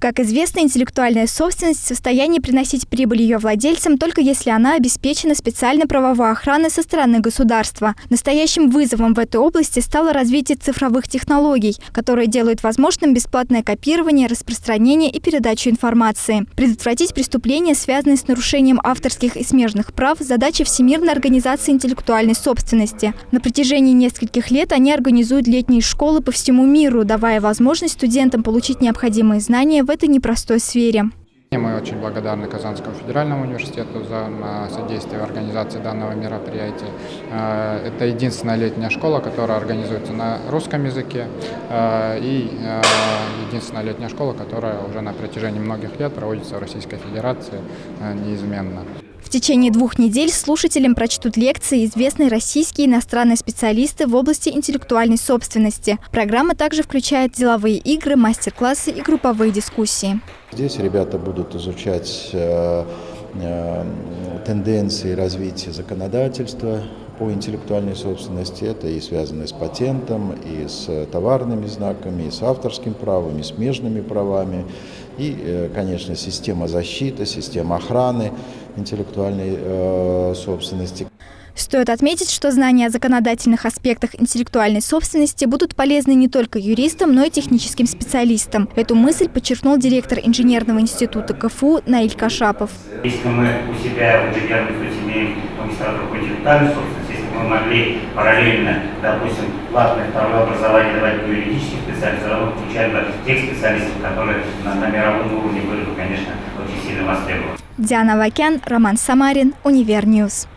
Как известно, интеллектуальная собственность в состоянии приносить прибыль ее владельцам только если она обеспечена специальной правовой охраной со стороны государства. Настоящим вызовом в этой области стало развитие цифровых технологий, которые делают возможным бесплатное копирование, распространение и передачу информации. Предотвратить преступления, связанные с нарушением авторских и смежных прав, задача Всемирной организации интеллектуальной собственности. На протяжении нескольких лет они организуют летние школы по всему миру, давая возможность студентам получить необходимые знания в этой непростой сфере. Мы очень благодарны Казанскому федеральному университету за содействие в организации данного мероприятия. Э, это единственная летняя школа, которая организуется на русском языке э, и единственная летняя школа, которая уже на протяжении многих лет проводится в Российской Федерации неизменно. В течение двух недель слушателям прочтут лекции известные российские и иностранные специалисты в области интеллектуальной собственности. Программа также включает деловые игры, мастер-классы и групповые дискуссии. Здесь ребята будут изучать э, э, тенденции развития законодательства по интеллектуальной собственности. Это и связано с патентом, и с товарными знаками, и с авторским правом, и с смежными правами. И, э, конечно, система защиты, система охраны интеллектуальной собственности. Стоит отметить, что знания о законодательных аспектах интеллектуальной собственности будут полезны не только юристам, но и техническим специалистам. Эту мысль подчеркнул директор инженерного института КФУ Наиль Кашапов. Если мы у себя в инженерном институте имеем магистратуру по интеллектуальной собственности, мы могли параллельно, допустим, платное второе образование давать по юридическим специалистам, равно включать бы тех специалистов, которые на, на мировом уровне были бы, конечно, очень сильно востребованы. Диана Вакян, Роман Самарин, Univer News.